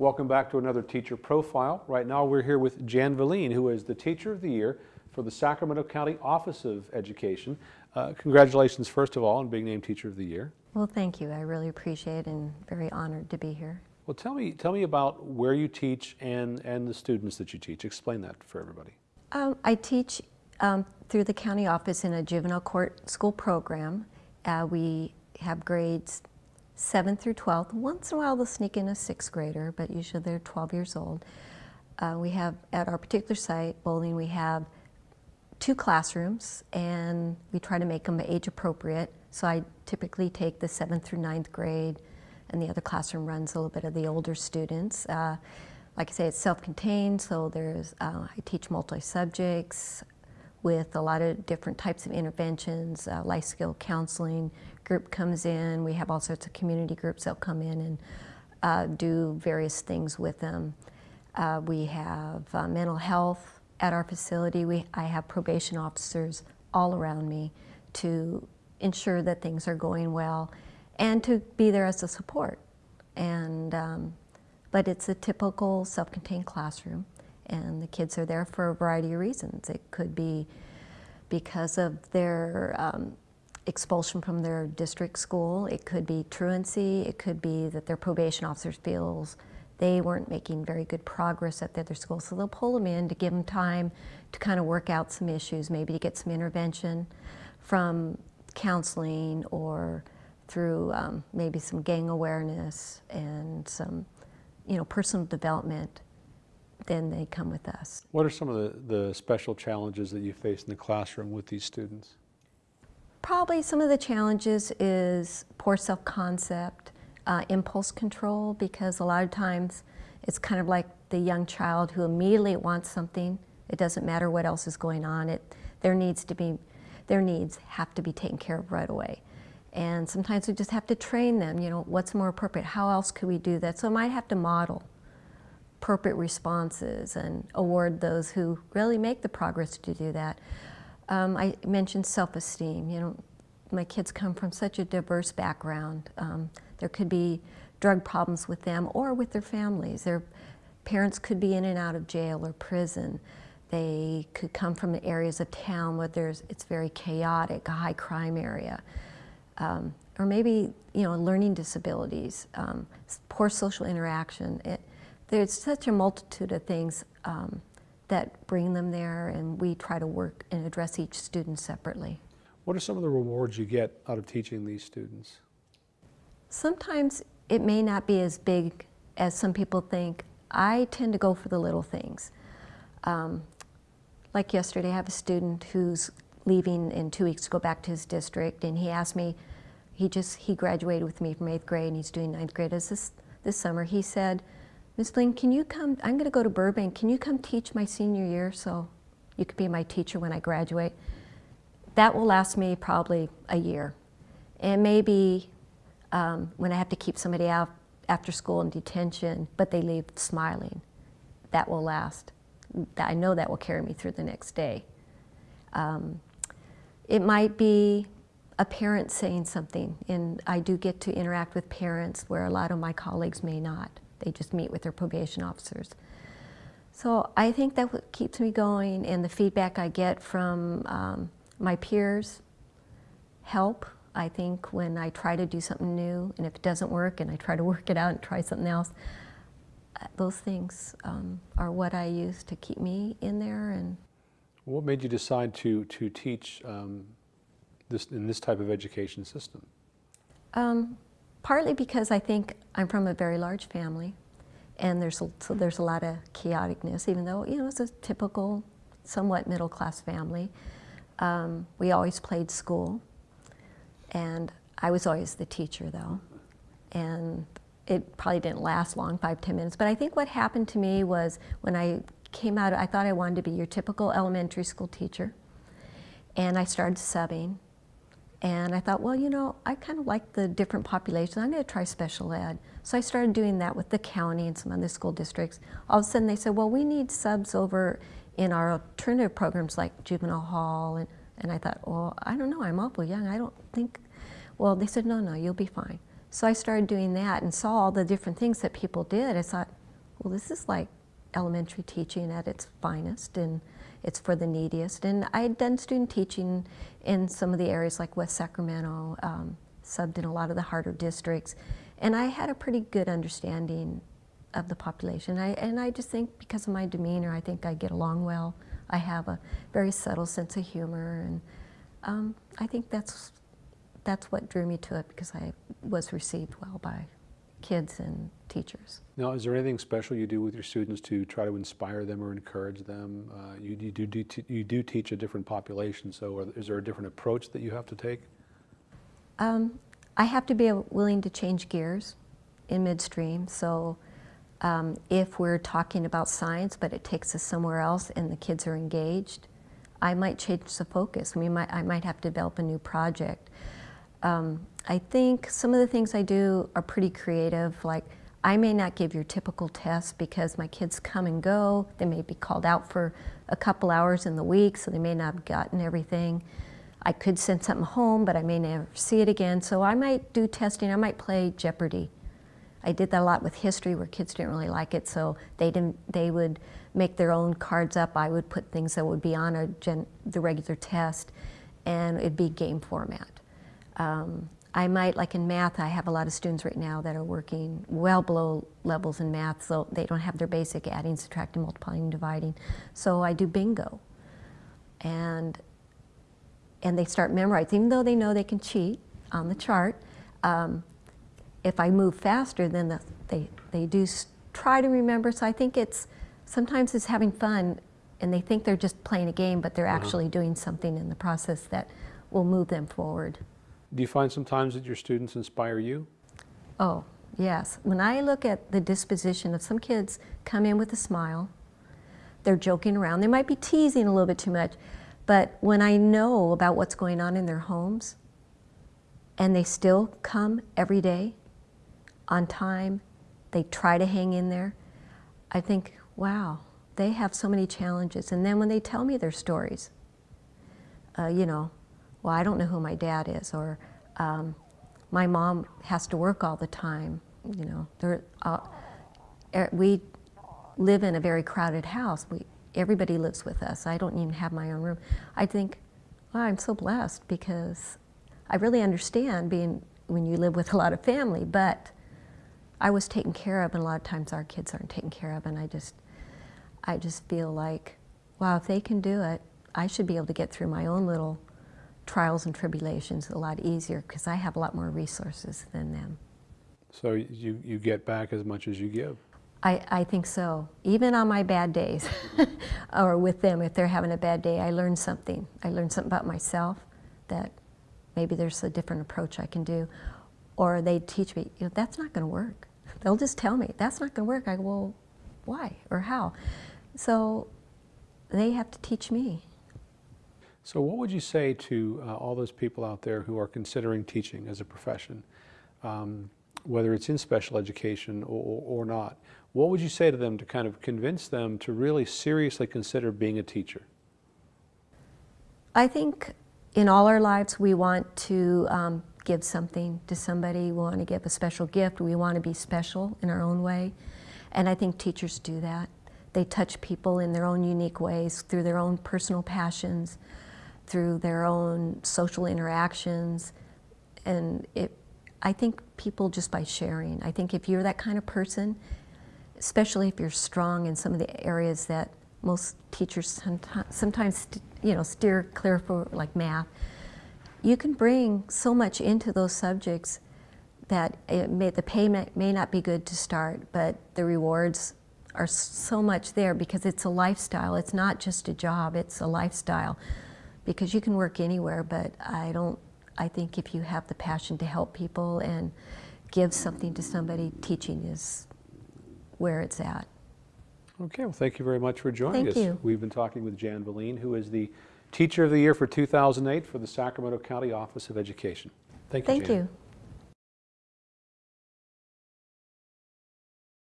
Welcome back to another Teacher Profile. Right now we're here with Jan Valine, who is the Teacher of the Year for the Sacramento County Office of Education. Uh, congratulations, first of all, on being named Teacher of the Year. Well, thank you. I really appreciate it and very honored to be here. Well, tell me, tell me about where you teach and, and the students that you teach. Explain that for everybody. Um, I teach um, through the county office in a juvenile court school program. Uh, we have grades 7 through 12th. Once in a while they'll sneak in a sixth grader, but usually they're 12 years old. Uh, we have, at our particular site, Bowling, we have two classrooms and we try to make them age appropriate. So I typically take the 7th through ninth grade and the other classroom runs a little bit of the older students. Uh, like I say, it's self-contained, so there's, uh, I teach multi-subjects with a lot of different types of interventions, uh, life skill counseling group comes in, we have all sorts of community groups that'll come in and uh, do various things with them. Uh, we have uh, mental health at our facility. We, I have probation officers all around me to ensure that things are going well and to be there as a support. And, um, but it's a typical self-contained classroom and the kids are there for a variety of reasons. It could be because of their um, expulsion from their district school. It could be truancy. It could be that their probation officer feels they weren't making very good progress at the other school. So they'll pull them in to give them time to kind of work out some issues, maybe to get some intervention from counseling or through um, maybe some gang awareness and some, you know, personal development, then they come with us. What are some of the, the special challenges that you face in the classroom with these students? Probably some of the challenges is poor self-concept, uh, impulse control, because a lot of times it's kind of like the young child who immediately wants something. It doesn't matter what else is going on. It, their needs to be, their needs have to be taken care of right away. And sometimes we just have to train them, you know, what's more appropriate? How else could we do that? So I might have to model appropriate responses and award those who really make the progress to do that. Um, I mentioned self-esteem. You know, my kids come from such a diverse background. Um, there could be drug problems with them or with their families. Their parents could be in and out of jail or prison. They could come from areas of town where there's, it's very chaotic, a high crime area um, or maybe you know learning disabilities, um, poor social interaction. It, there's such a multitude of things um, that bring them there, and we try to work and address each student separately. What are some of the rewards you get out of teaching these students? Sometimes it may not be as big as some people think. I tend to go for the little things. Um, like yesterday, I have a student who's leaving in two weeks to go back to his district, and he asked me, he just, he graduated with me from eighth grade and he's doing ninth grade as this, this summer. He said, Ms. Blaine, can you come, I'm gonna go to Burbank, can you come teach my senior year so you could be my teacher when I graduate? That will last me probably a year. And maybe um, when I have to keep somebody out after school in detention, but they leave smiling, that will last. I know that will carry me through the next day. Um, it might be a parent saying something, and I do get to interact with parents where a lot of my colleagues may not. They just meet with their probation officers. So I think that what keeps me going, and the feedback I get from um, my peers help. I think when I try to do something new, and if it doesn't work, and I try to work it out and try something else, uh, those things um, are what I use to keep me in there. And what made you decide to to teach um, this, in this type of education system? Um, partly because I think I'm from a very large family and there's a, so there's a lot of chaoticness, even though, you know, it's a typical, somewhat middle-class family. Um, we always played school and I was always the teacher though. And it probably didn't last long, five, ten minutes. But I think what happened to me was when I came out, I thought I wanted to be your typical elementary school teacher. And I started subbing and I thought, well, you know, I kind of like the different populations. I'm going to try special ed. So I started doing that with the county and some other school districts. All of a sudden they said, well, we need subs over in our alternative programs like juvenile hall. And, and I thought, well, I don't know, I'm awful young. I don't think, well, they said, no, no, you'll be fine. So I started doing that and saw all the different things that people did. I thought, well, this is like elementary teaching at its finest, and it's for the neediest. And I had done student teaching in some of the areas like West Sacramento, um, subbed in a lot of the harder districts, and I had a pretty good understanding of the population. I, and I just think because of my demeanor, I think I get along well. I have a very subtle sense of humor, and um, I think that's that's what drew me to it because I was received well by kids and teachers. Now, is there anything special you do with your students to try to inspire them or encourage them? Uh, you, you, do, do, you do teach a different population, so are, is there a different approach that you have to take? Um, I have to be willing to change gears in midstream. So um, if we're talking about science, but it takes us somewhere else and the kids are engaged, I might change the focus. We might, I might have to develop a new project. Um, I think some of the things I do are pretty creative. Like I may not give your typical test because my kids come and go. They may be called out for a couple hours in the week, so they may not have gotten everything. I could send something home, but I may never see it again. So I might do testing. I might play Jeopardy. I did that a lot with history where kids didn't really like it, so they didn't. They would make their own cards up. I would put things that would be on a gen, the regular test, and it'd be game format. Um, I might, like in math, I have a lot of students right now that are working well below levels in math, so they don't have their basic adding, subtracting, multiplying, dividing. So I do bingo, and and they start memorizing, even though they know they can cheat on the chart. Um, if I move faster, then the, they, they do try to remember. So I think it's sometimes it's having fun and they think they're just playing a game, but they're actually doing something in the process that will move them forward. Do you find sometimes that your students inspire you? Oh, yes. When I look at the disposition of some kids come in with a smile, they're joking around. They might be teasing a little bit too much, but when I know about what's going on in their homes and they still come every day on time, they try to hang in there, I think, wow, they have so many challenges. And then when they tell me their stories, uh, you know, well, I don't know who my dad is, or um, my mom has to work all the time. You know, there, uh, er, we live in a very crowded house. We, everybody lives with us. I don't even have my own room. I think, I'm so blessed because I really understand being when you live with a lot of family, but I was taken care of, and a lot of times our kids aren't taken care of, and I just, I just feel like, wow, if they can do it, I should be able to get through my own little trials and tribulations a lot easier because I have a lot more resources than them. So you, you get back as much as you give. I, I think so. Even on my bad days, or with them, if they're having a bad day, I learn something. I learn something about myself that maybe there's a different approach I can do. Or they teach me, you know, that's not going to work. They'll just tell me, that's not going to work. I go, well, why or how? So they have to teach me. So, what would you say to uh, all those people out there who are considering teaching as a profession, um, whether it's in special education or, or not? What would you say to them to kind of convince them to really seriously consider being a teacher? I think in all our lives we want to um, give something to somebody. We want to give a special gift. We want to be special in our own way. And I think teachers do that. They touch people in their own unique ways through their own personal passions, through their own social interactions. And it, I think people just by sharing. I think if you're that kind of person, especially if you're strong in some of the areas that most teachers sometimes you know steer clear for like math you can bring so much into those subjects that may, the pay may not be good to start but the rewards are so much there because it's a lifestyle it's not just a job it's a lifestyle because you can work anywhere but i don't i think if you have the passion to help people and give something to somebody teaching is where it's at Okay, well, thank you very much for joining Thank us. you. We've been talking with Jan Valine, who is the Teacher of the Year for 2008 for the Sacramento County Office of Education. Thank you, Thank Jan. you.